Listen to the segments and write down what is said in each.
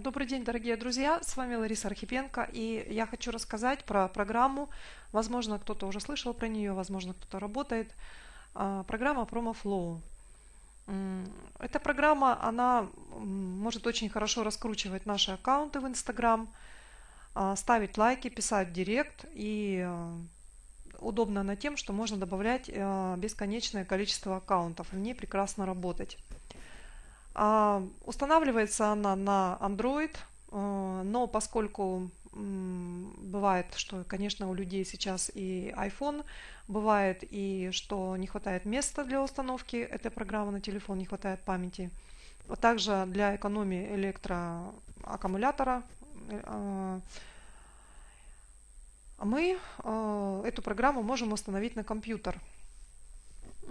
Добрый день, дорогие друзья! С вами Лариса Архипенко, и я хочу рассказать про программу. Возможно, кто-то уже слышал про нее, возможно, кто-то работает. А, программа PromoFlow. Эта программа, она может очень хорошо раскручивать наши аккаунты в Instagram, а, ставить лайки, писать в директ, и а, удобно она тем, что можно добавлять бесконечное количество аккаунтов, в ней прекрасно работать. А, устанавливается она на Android, а, но поскольку бывает, что, конечно, у людей сейчас и iPhone, бывает и что не хватает места для установки этой программы на телефон, не хватает памяти. Также для экономии электроаккумулятора а, мы эту программу можем установить на компьютер.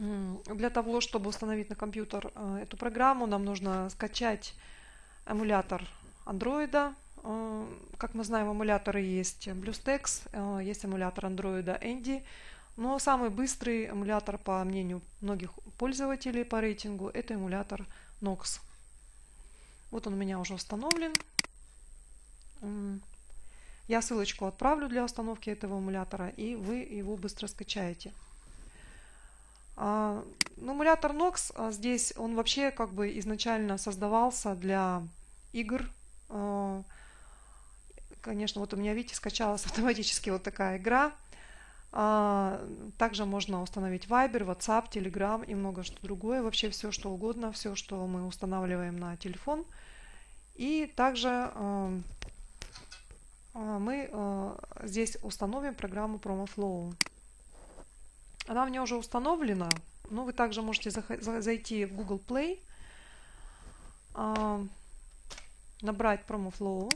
Для того, чтобы установить на компьютер э, эту программу, нам нужно скачать эмулятор Android. Э, как мы знаем, эмуляторы есть BlueStacks, э, есть эмулятор Android Andy. Но самый быстрый эмулятор, по мнению многих пользователей по рейтингу, это эмулятор Nox. Вот он у меня уже установлен. Я ссылочку отправлю для установки этого эмулятора, и вы его быстро скачаете. А, ну, эмулятор Nox а, здесь, он вообще как бы изначально создавался для игр. А, конечно, вот у меня, видите, скачалась автоматически вот такая игра. Также можно установить Viber, WhatsApp, Telegram и много что другое. Вообще все, что угодно, все, что мы устанавливаем на телефон. И также мы здесь установим программу PromoFlow. Она у меня уже установлена. Но вы также можете зайти в Google Play, а, набрать PromoFlow.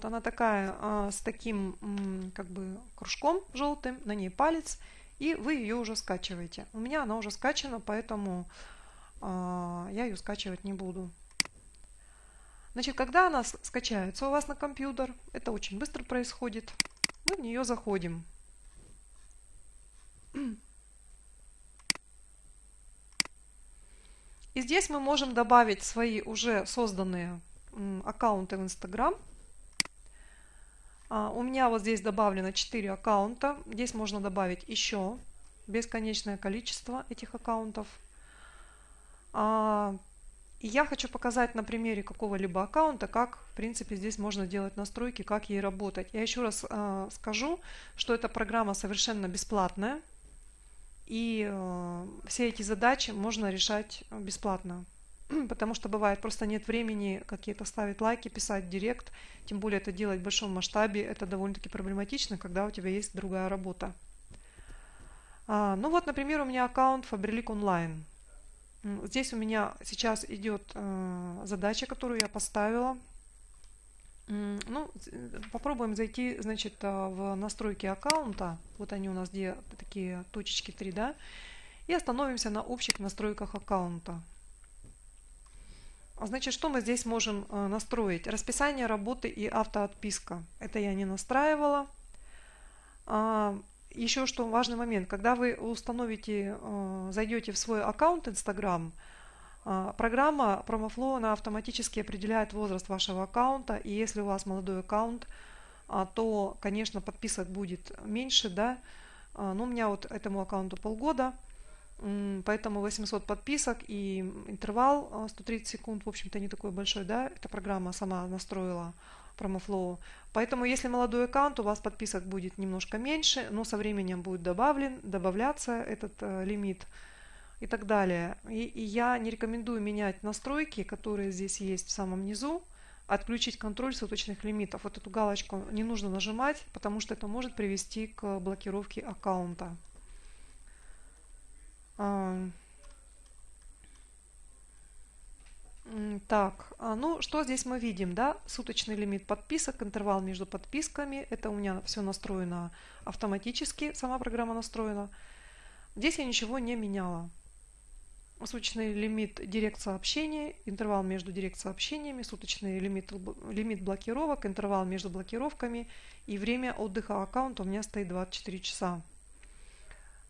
Вот она такая а, с таким как бы кружком желтым, на ней палец, и вы ее уже скачиваете. У меня она уже скачана, поэтому а, я ее скачивать не буду. Значит, когда она скачается у вас на компьютер, это очень быстро происходит, мы в нее заходим. И здесь мы можем добавить свои уже созданные аккаунты в Instagram. А, у меня вот здесь добавлено 4 аккаунта. Здесь можно добавить еще бесконечное количество этих аккаунтов. А, и я хочу показать на примере какого-либо аккаунта, как в принципе здесь можно делать настройки, как ей работать. Я еще раз э, скажу, что эта программа совершенно бесплатная. И э, все эти задачи можно решать бесплатно. потому что бывает просто нет времени какие-то ставить лайки, писать директ, тем более это делать в большом масштабе, это довольно-таки проблематично, когда у тебя есть другая работа. А, ну вот, например, у меня аккаунт Faberlic Online. Здесь у меня сейчас идет э, задача, которую я поставила. Ну, попробуем зайти, значит, э, в настройки аккаунта. Вот они у нас где такие точечки 3, да. И остановимся на общих настройках аккаунта. А значит, что мы здесь можем э, настроить? Расписание работы и автоотписка. Это я не настраивала. А, еще что важный момент. Когда вы установите, э, зайдете в свой аккаунт Instagram, а, программа PromoFlow она автоматически определяет возраст вашего аккаунта. И если у вас молодой аккаунт, то, конечно, подписок будет меньше. да. Но у меня вот этому аккаунту полгода. Поэтому 800 подписок и интервал 130 а, секунд, в общем-то, не такой большой, да, эта программа сама настроила PromoFlow. Поэтому, если молодой аккаунт, у вас подписок будет немножко меньше, но со временем будет добавлен, добавляться этот э, лимит и так далее. И, и я не рекомендую менять настройки, которые здесь есть в самом низу, отключить контроль суточных лимитов. Вот эту галочку не нужно нажимать, потому что это может привести к блокировке аккаунта. Так, а, ну что здесь мы видим, да? Суточный лимит подписок, интервал между подписками. Это у меня все настроено автоматически, сама программа настроена. Здесь я ничего не меняла. суточный лимит директ сообщений, интервал между директ сообщениями, суточный лимит, лимит блокировок, интервал между блокировками и время отдыха аккаунта у меня стоит 24 часа.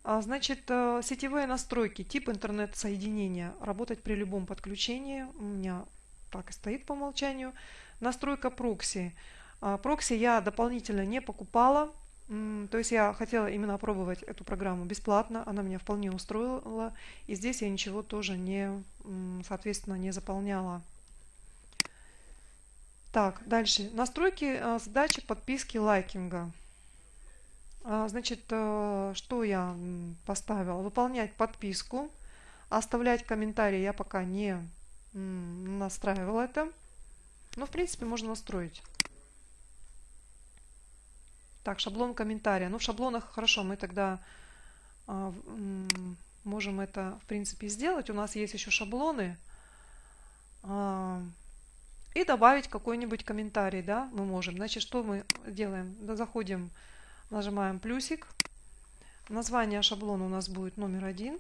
А, значит, э, сетевые настройки, тип интернет-соединения, работать при любом подключении, у меня так и стоит по умолчанию. Настройка прокси. А, прокси я дополнительно не покупала, то есть я хотела именно опробовать эту программу бесплатно, она меня вполне устроила, и здесь я ничего тоже не, соответственно, не заполняла. Так, дальше. Настройки а, задачи подписки лайкинга. А, значит, э, что я поставила? Выполнять подписку, оставлять комментарии я пока не настраивала это. Но, в принципе, можно настроить. Так, шаблон комментария. Ну, в шаблонах хорошо, мы тогда а, можем это, в принципе, сделать. У нас есть еще шаблоны. А, и добавить какой-нибудь комментарий, да, мы можем. Значит, что мы делаем? Да, заходим, нажимаем плюсик. Название шаблона у нас будет номер один.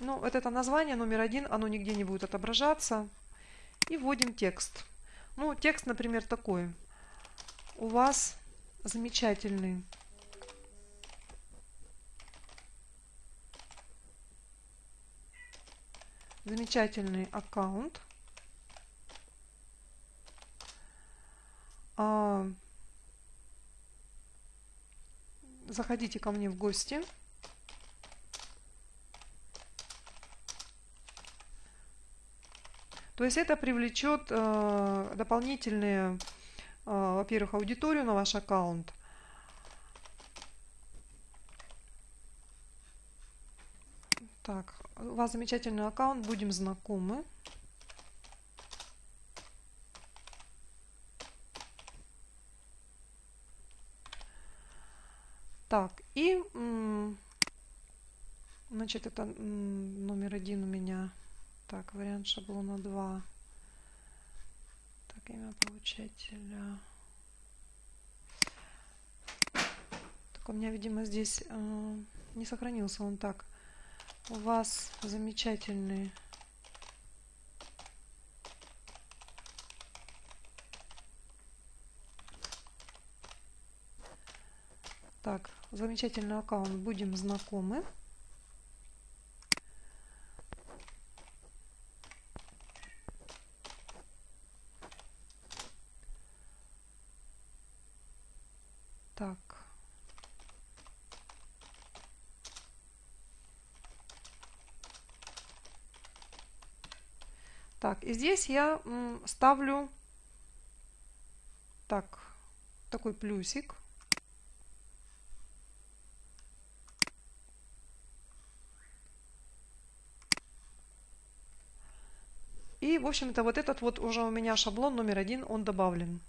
Ну, вот это название номер один, оно нигде не будет отображаться. И вводим текст. Ну, текст, например, такой у вас замечательный замечательный аккаунт. А, заходите ко мне в гости. То есть это привлечет э, дополнительные а, во-первых, аудиторию на ваш аккаунт. Так, у вас замечательный аккаунт, будем знакомы. Так, и, значит, это номер один у меня. Так, вариант шаблона 2 так, имя получателя. Так, у меня, видимо, здесь э, не сохранился он так. У вас замечательный Так, замечательный аккаунт, будем знакомы. Так, и здесь я ставлю так, такой плюсик. И, в общем-то, вот этот вот уже у меня шаблон номер один, он добавлен.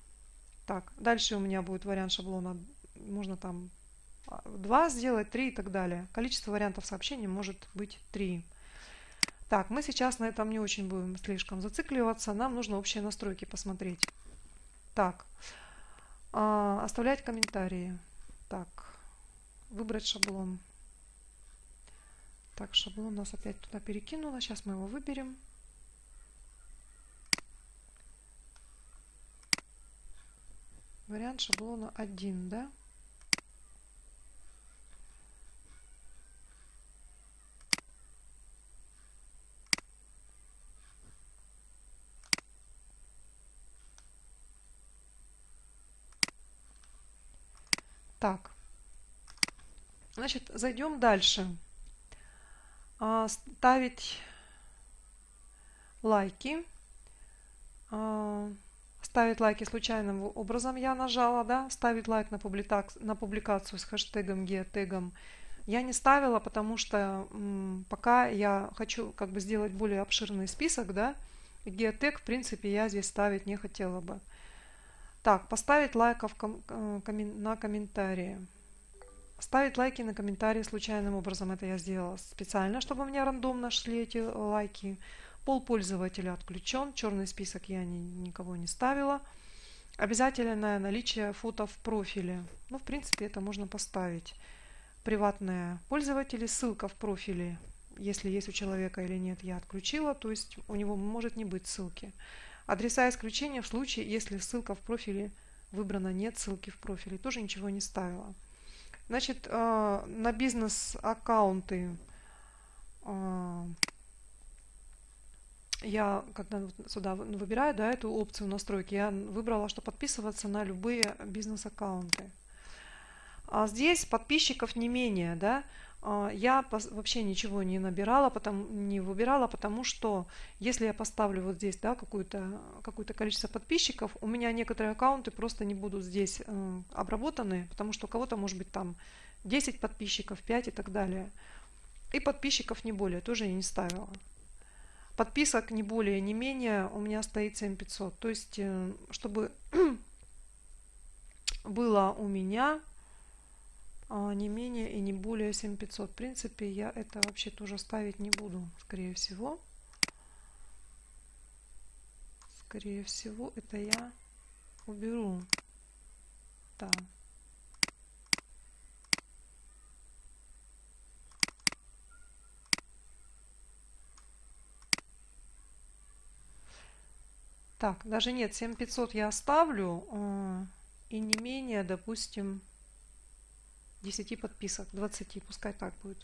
Так, дальше у меня будет вариант шаблона, можно там 2 сделать, 3 и так далее. Количество вариантов сообщений может быть 3. Так, мы сейчас на этом не очень будем слишком зацикливаться. Нам нужно общие настройки посмотреть. Так, э, оставлять комментарии. Так, выбрать шаблон. Так, шаблон нас опять туда перекинуло. Сейчас мы его выберем. Вариант шаблона 1, да? Так, значит, зайдем дальше. А, ставить лайки. Ставить лайки случайным образом я нажала, да, ставить лайк на, публика на публикацию с хэштегом геотегом я не ставила, потому что пока я хочу как бы сделать более обширный список, да, геотег, в принципе, я здесь ставить не хотела бы. Так, поставить лайков ком э, на комментарии. Ставить лайки на комментарии случайным образом. Это я сделала специально, чтобы у меня рандомно шли эти лайки. Пол пользователя отключен. Черный список я ни, никого не ставила. Обязательное наличие фото в профиле. Ну, в принципе, это можно поставить. приватные пользователи, ссылка в профиле, если есть у человека или нет, я отключила, то есть у него может не быть ссылки. Адреса исключения в случае, если ссылка в профиле выбрана нет ссылки в профиле, тоже ничего не ставила. Значит, э, на бизнес-аккаунты э, я, когда сюда выбираю да, эту опцию настройки, я выбрала, что подписываться на любые бизнес-аккаунты. А здесь подписчиков не менее, да, а, я вообще ничего не набирала, потому, не выбирала, потому что если я поставлю вот здесь да, какое-то какое количество подписчиков, у меня некоторые аккаунты просто не будут здесь э, обработаны, потому что у кого-то может быть там 10 подписчиков, 5 и так далее. И подписчиков не более, тоже я не ставила. Подписок не более, не менее у меня стоит 7500. То есть, э, чтобы было у меня а, не менее и не более 7500. В принципе, я это вообще тоже ставить не буду, скорее всего. Скорее всего, это я уберу. Да. Так, даже нет, 7500 я оставлю. А, и не менее, допустим, 10 подписок, 20, пускай так будет.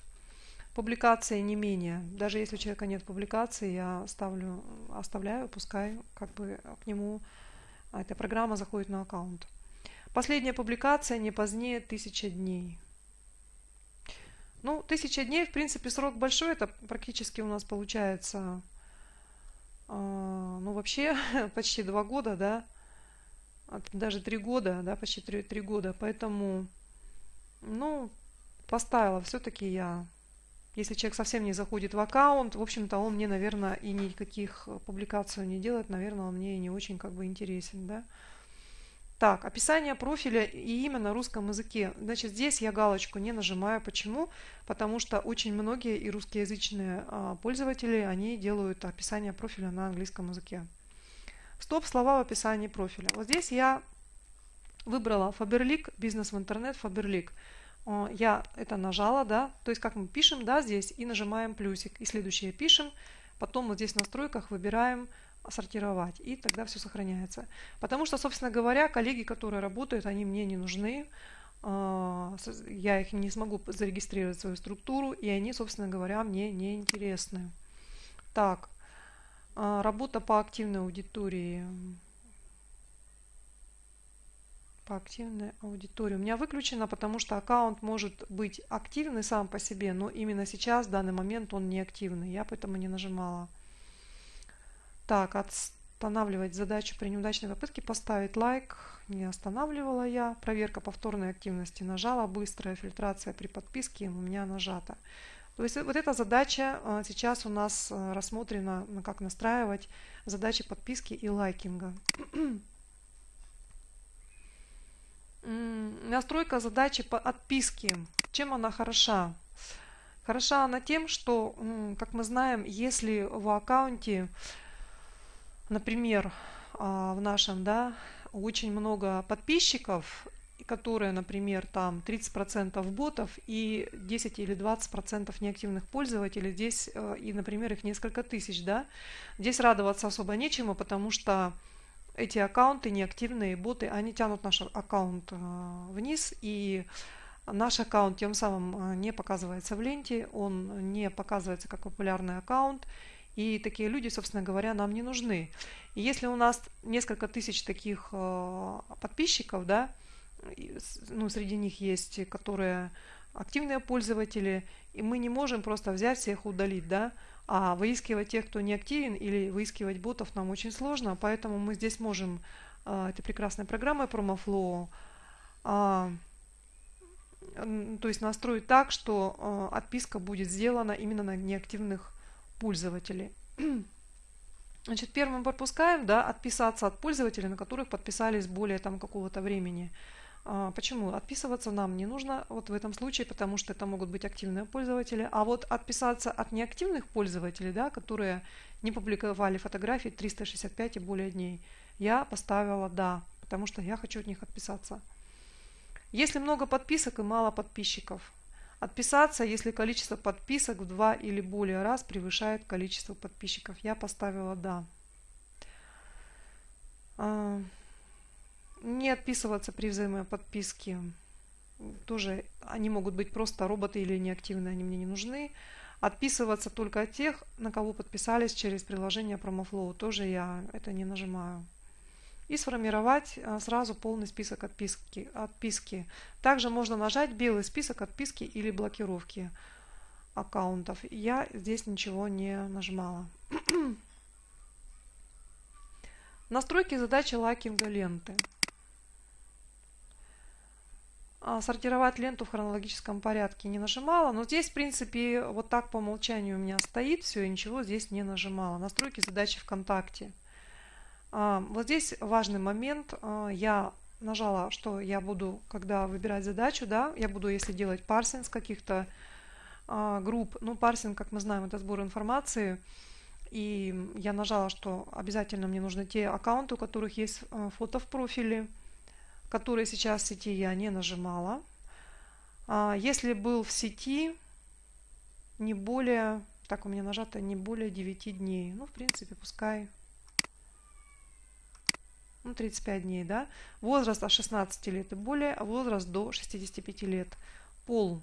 Публикации не менее. Даже если у человека нет публикации, я ставлю, оставляю, пускай как бы к нему эта программа заходит на аккаунт. Последняя публикация не позднее 1000 дней. Ну, 1000 дней, в принципе, срок большой. Это практически у нас получается, ну, вообще почти 2 года, да. Даже 3 года, да, почти 3, 3 года. Поэтому ну, поставила все-таки я. Если человек совсем не заходит в аккаунт, в общем-то, он мне, наверное, и никаких публикаций не делает, наверное, он мне и не очень как бы интересен, да. Так, описание профиля и имя на русском языке. Значит, здесь я галочку не нажимаю. Почему? Потому что очень многие и русскоязычные а, пользователи, они делают описание профиля на английском языке. Стоп, слова в описании профиля. Вот здесь я выбрала Faberlic, бизнес в интернет, Faberlic. Я это нажала, да, то есть как мы пишем, да, здесь и нажимаем плюсик. И следующее пишем, потом вот здесь в настройках выбираем сортировать, и тогда все сохраняется. Потому что, собственно говоря, коллеги, которые работают, они мне не нужны, а, я их не смогу зарегистрировать в свою структуру, и они, собственно говоря, мне не интересны. Так, а, работа по активной аудитории по активной аудитории. У меня выключено, потому что аккаунт может быть активный сам по себе, но именно сейчас, в данный момент, он не активный. Я поэтому не нажимала. Так, останавливать задачу при неудачной попытке поставить лайк. Не останавливала я. Проверка повторной активности нажала. Быстрая фильтрация при подписке у меня нажата. То есть вот эта задача а, сейчас у нас а, рассмотрена, как настраивать задачи подписки и лайкинга. Настройка задачи по отписке. Чем она хороша? Хороша она тем, что, как мы знаем, если в аккаунте, например, а, в нашем, да, очень много подписчиков, которые, например, там 30% ботов и 10 или 20% неактивных пользователей, здесь, э, и, например, их несколько тысяч, да, здесь радоваться особо нечему, потому что эти аккаунты, неактивные боты, они тянут наш аккаунт э, вниз, и наш аккаунт тем самым э, не показывается в ленте, он не показывается как популярный аккаунт, и такие люди, собственно говоря, нам не нужны. И если у нас несколько тысяч таких э, подписчиков, да, ну, среди них есть, которые активные пользователи, и мы не можем просто взять всех удалить, да, а выискивать тех, кто не активен, или выискивать ботов нам очень сложно, поэтому мы здесь можем а, этой прекрасной программой PromoFlow а, то есть настроить так, что а, отписка будет сделана именно на неактивных пользователей. Значит, первым пропускаем, да, отписаться от пользователей, на которых подписались более там какого-то времени. А, почему? Отписываться нам не нужно вот в этом случае, потому что это могут быть активные пользователи. А вот отписаться от неактивных пользователей, да, которые не публиковали фотографии 365 и более дней, я поставила «да», потому что я хочу от них отписаться. Если много подписок и мало подписчиков, Отписаться, если количество подписок в два или более раз превышает количество подписчиков. Я поставила «Да». А, не отписываться при взаимоподписке. Тоже они могут быть просто роботы или неактивные, они мне не нужны. Отписываться только от тех, на кого подписались через приложение PromoFlow. Тоже я это не нажимаю. И сформировать а, сразу полный список отписки. отписки. Также можно нажать белый список отписки или блокировки аккаунтов. Я здесь ничего не нажимала. Настройки задачи лайкинга ленты. А, сортировать ленту в хронологическом порядке не нажимала, но здесь в принципе вот так по умолчанию у меня стоит все, и ничего здесь не нажимала. Настройки задачи ВКонтакте. А, вот здесь важный момент. А, я нажала, что я буду, когда выбирать задачу, да, я буду, если делать парсинг с каких-то групп, ну парсинг, как мы знаем, это сбор информации, и я нажала, что обязательно мне нужны те аккаунты, у которых есть фото в профиле, которые сейчас в сети я не нажимала. А, если был в сети не более, так у меня нажато не более 9 дней, ну в принципе пускай ну, 35 дней, да, возраст от 16 лет и более, а возраст до 65 лет, пол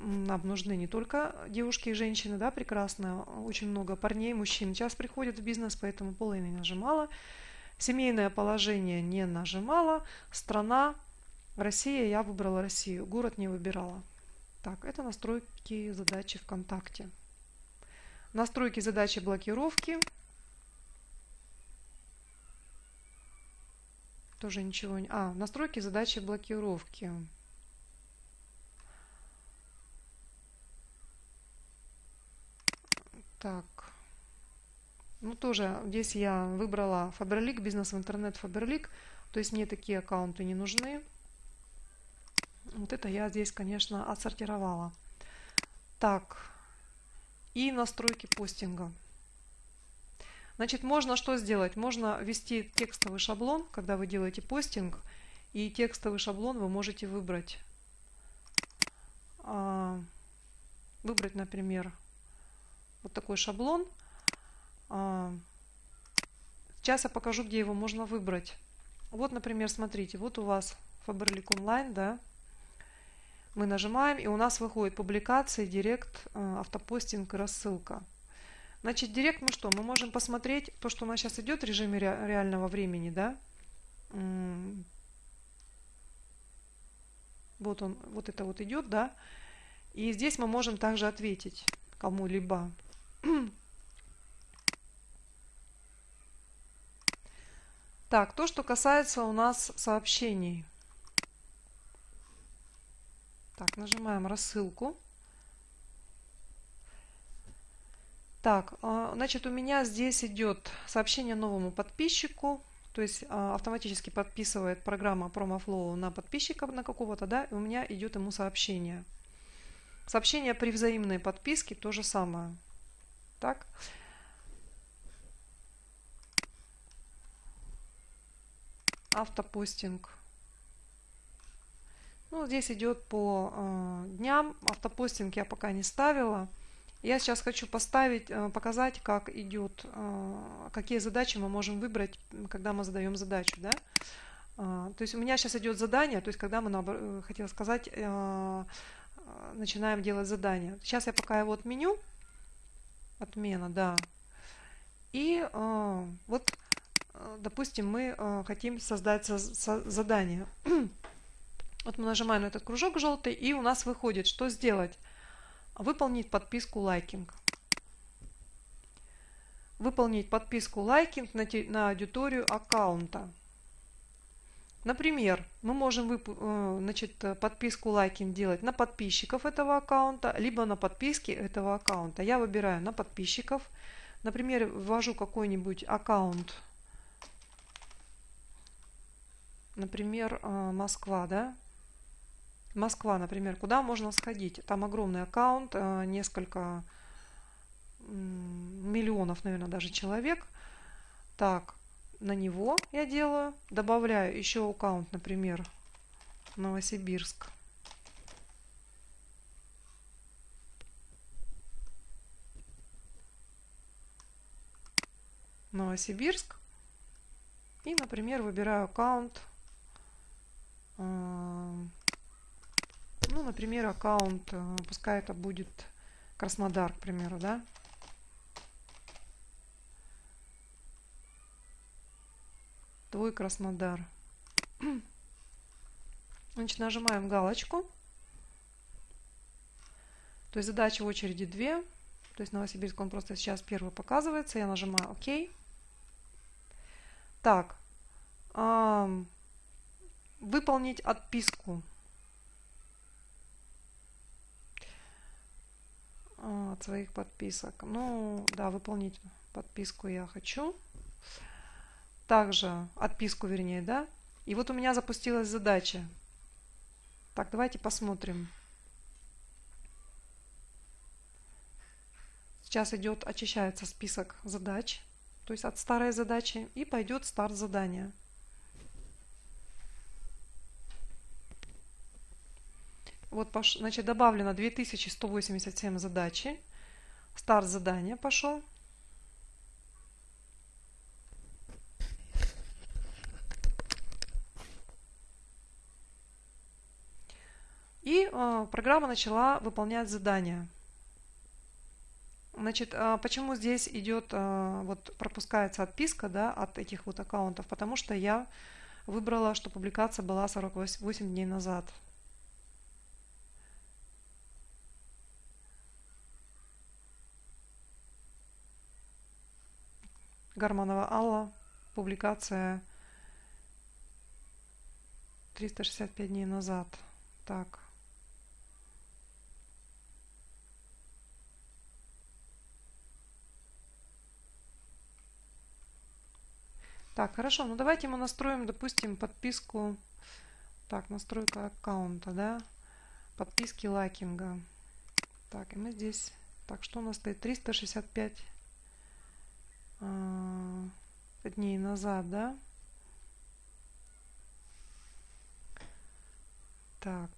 нам нужны не только девушки и женщины, да, прекрасно, очень много парней, мужчин сейчас приходят в бизнес, поэтому пол я не нажимала. Семейное положение не нажимала. Страна Россия, я выбрала Россию. Город не выбирала. Так, это настройки задачи ВКонтакте. Настройки задачи блокировки. Тоже ничего не... А, настройки задачи блокировки. Так. Ну, тоже здесь я выбрала Faberlic, бизнес в интернет Faberlic. То есть мне такие аккаунты не нужны. Вот это я здесь, конечно, отсортировала. Так. И настройки постинга. Значит, можно что сделать? Можно ввести текстовый шаблон, когда вы делаете постинг. И текстовый шаблон вы можете выбрать. А, выбрать, например, вот такой шаблон. А, сейчас я покажу, где его можно выбрать. Вот, например, смотрите, вот у вас Faberlic Online, да, мы нажимаем, и у нас выходит публикации, директ, а, автопостинг и рассылка. Значит, директ мы что? Мы можем посмотреть то, что у нас сейчас идет в режиме реального времени, да. Вот он, вот это вот идет, да. И здесь мы можем также ответить кому-либо. Так, то, что касается у нас сообщений. Так, нажимаем рассылку. Так, а, значит, у меня здесь идет сообщение новому подписчику. То есть а, автоматически подписывает программа PromoFlow на подписчика на какого-то, да, и у меня идет ему сообщение. Сообщение при взаимной подписке то же самое. Так. автопостинг. Ну, здесь идет по э, дням. Автопостинг я пока не ставила. Я сейчас хочу поставить, э, показать, как идет, э, какие задачи мы можем выбрать, когда мы задаем задачу. Да? Э, то есть у меня сейчас идет задание, то есть когда мы, э, хотела сказать, начинаем делать задание. Сейчас я пока его отменю. Отмена, да. И вот допустим, мы хотим создать задание. вот мы нажимаем на этот кружок желтый, и у нас выходит, что сделать? Выполнить подписку лайкинг. Выполнить подписку лайкинг на, на аудиторию аккаунта. Например, мы можем э, значит, подписку лайкинг делать на подписчиков этого аккаунта, либо на подписки этого аккаунта. Я выбираю на подписчиков. Например, ввожу какой-нибудь аккаунт например, а, Москва, да? Москва, например, куда можно сходить? Там огромный аккаунт, э, несколько миллионов, наверное, даже человек. Так, на него я делаю. Добавляю еще аккаунт, например, Новосибирск. Новосибирск. И, например, выбираю аккаунт э, ну, например, аккаунт, пускай это будет Краснодар, к примеру, да. Твой Краснодар. Значит, нажимаем галочку. То есть задачи в очереди две. То есть Новосибирск, он просто сейчас первый показывается. Я нажимаю ОК. Так. Выполнить отписку. А, от своих подписок. Ну, да, выполнить подписку я хочу. Также отписку, вернее, да. И вот у меня запустилась задача. Так, давайте посмотрим. Сейчас идет, очищается список задач, то есть от старой задачи, и пойдет старт задания. Вот, значит, добавлено 2187 задачи. Старт задания пошел. И э, программа начала выполнять задания. Значит, а, почему здесь идет, а, вот пропускается отписка да, от этих вот аккаунтов? Потому что я выбрала, что публикация была 48 дней назад. Гарманова Алла, публикация 365 дней назад. Так. Так, хорошо, ну давайте мы настроим, допустим, подписку. Так, настройка аккаунта, да. Подписки лайкинга. Так, и мы здесь... Так, что у нас стоит? 365 э, дней назад, да? Так.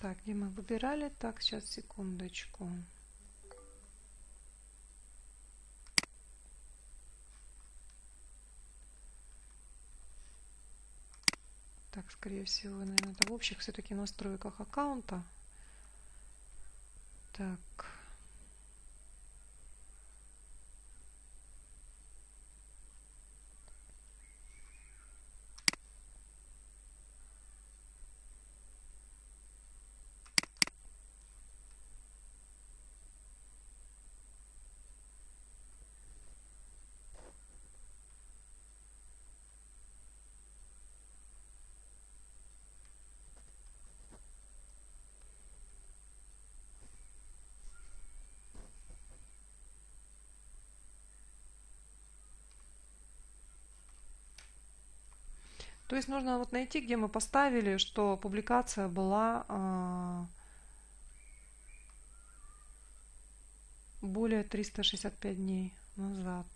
Так, где мы выбирали? Так, сейчас, секундочку. Так, скорее всего, наверное, это в общих все-таки настройках аккаунта. Так. То есть нужно вот найти, где мы поставили, что публикация была а, более 365 дней назад.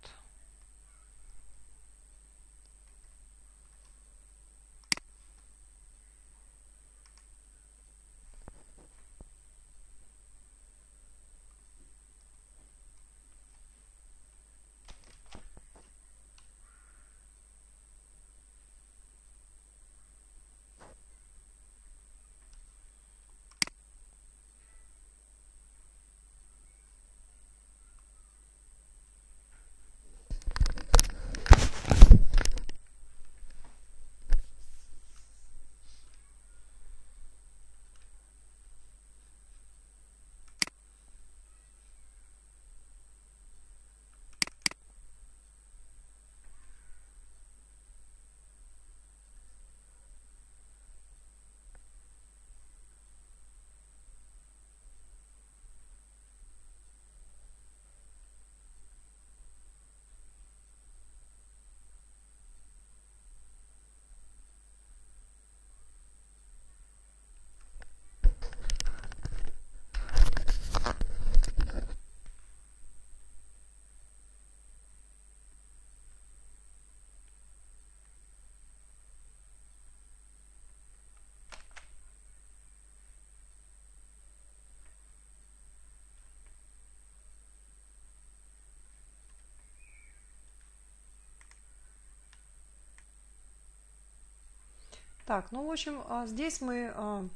Так, ну, в общем, а, здесь мы а,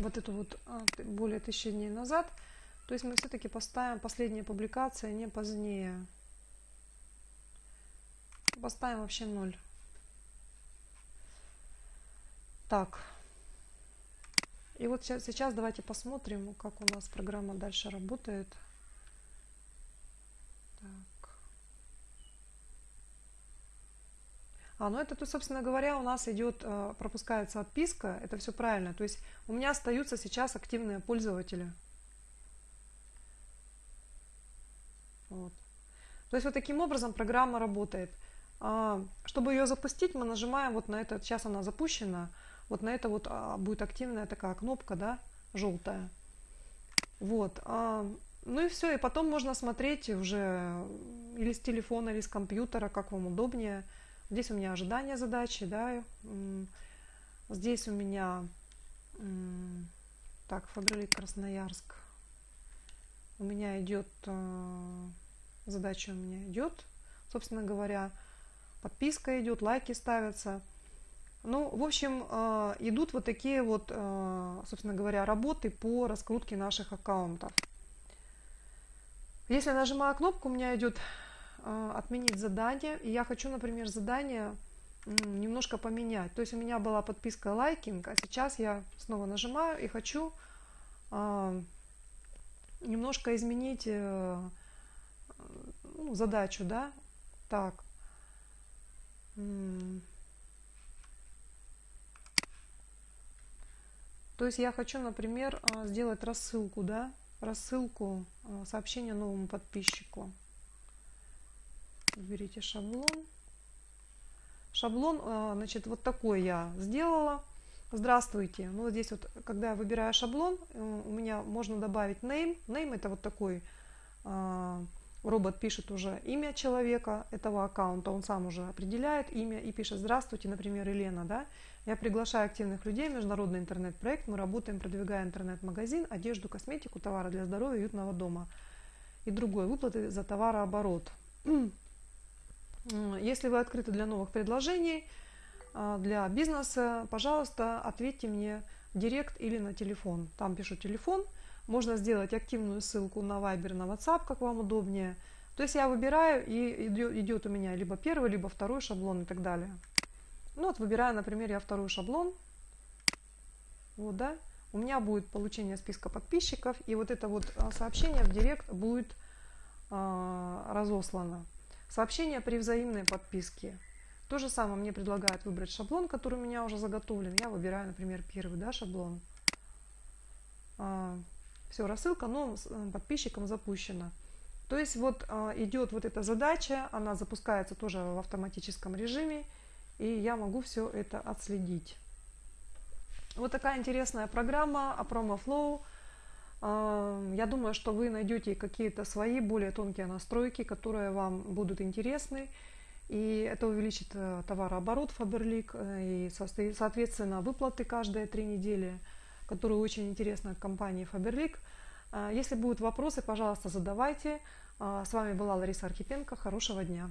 вот эту вот а, более тысячи дней назад, то есть мы все-таки поставим последняя публикация не позднее. Поставим вообще ноль. Так. И вот сейчас, сейчас давайте посмотрим, как у нас программа дальше работает. А, ну это, то, собственно говоря, у нас идет, э, пропускается отписка, это все правильно. То есть у меня остаются сейчас активные пользователи. Вот. То есть вот таким образом программа работает. А, чтобы ее запустить, мы нажимаем вот на это, сейчас она запущена, вот на это вот а, будет активная такая кнопка, да, желтая. Вот. А, ну и все, и потом можно смотреть уже или с телефона, или с компьютера, как вам удобнее. Здесь у меня ожидание задачи, да. Здесь у меня, так, Фабрилик Красноярск. У меня идет, а, задача у меня идет, собственно говоря, подписка идет, лайки ставятся. Ну, в общем, а, идут вот такие вот, а, собственно говоря, работы по раскрутке наших аккаунтов. Если нажимаю кнопку, у меня идет отменить задание, и я хочу, например, задание немножко поменять. То есть у меня была подписка лайкинг, а сейчас я снова нажимаю и хочу немножко изменить э, ну, задачу, да. Так, то есть я хочу, например, сделать рассылку, да, рассылку сообщения новому подписчику. Берите шаблон. Шаблон, а, значит, вот такой я сделала. Здравствуйте. Ну, вот здесь вот, когда я выбираю шаблон, э, у меня можно добавить name. Name это вот такой робот пишет уже имя человека этого аккаунта, он сам уже определяет имя и пишет «Здравствуйте», например, Елена, да? Я приглашаю активных людей, международный интернет-проект, мы работаем, продвигая интернет-магазин, одежду, косметику, товары для здоровья, уютного дома и другой, выплаты за товарооборот. Если вы открыты для новых предложений, а, для бизнеса, пожалуйста, ответьте мне в директ или на телефон. Там пишу телефон – можно сделать активную ссылку на Viber, на WhatsApp, как вам удобнее. То есть я выбираю, и идет у меня либо первый, либо второй шаблон и так далее. Ну вот выбираю, например, я второй шаблон. Вот, да. У меня будет получение списка подписчиков, и вот это вот а, сообщение в директ будет э, разослано. Сообщение при взаимной подписке. То же самое мне предлагают выбрать шаблон, который у меня уже заготовлен. Я выбираю, например, первый да, шаблон. А, все, рассылка новым э, подписчикам запущена. То есть вот а, идет вот эта задача, она запускается тоже в автоматическом режиме, и я могу все это отследить. Вот такая интересная программа Aproma Flow. Я думаю, что вы найдете какие-то свои более тонкие настройки, которые вам будут интересны. И это увеличит э, товарооборот Faberlic э, и, соответственно, выплаты каждые три недели – которая очень интересна компании Faberlic. А, если будут вопросы, пожалуйста, задавайте. С вами была Лариса Архипенко. Хорошего дня!